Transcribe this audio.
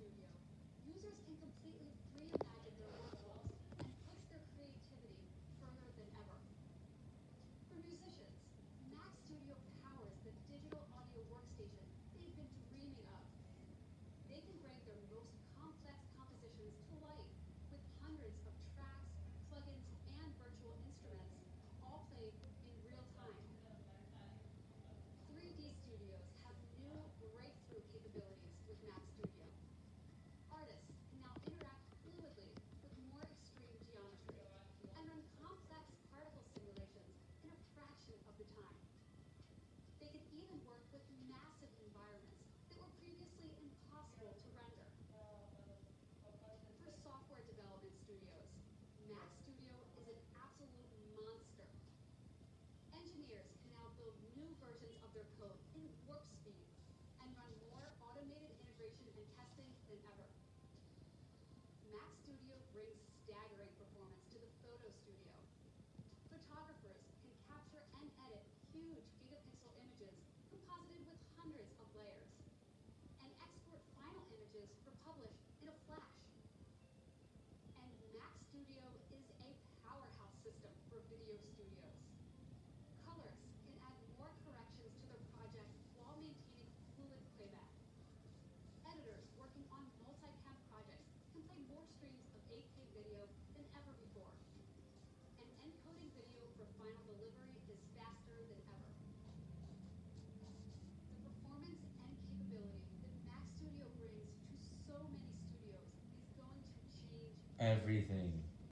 Studio. Users can complete than ever. Mac Studio brings staggering performance to the photo studio everything.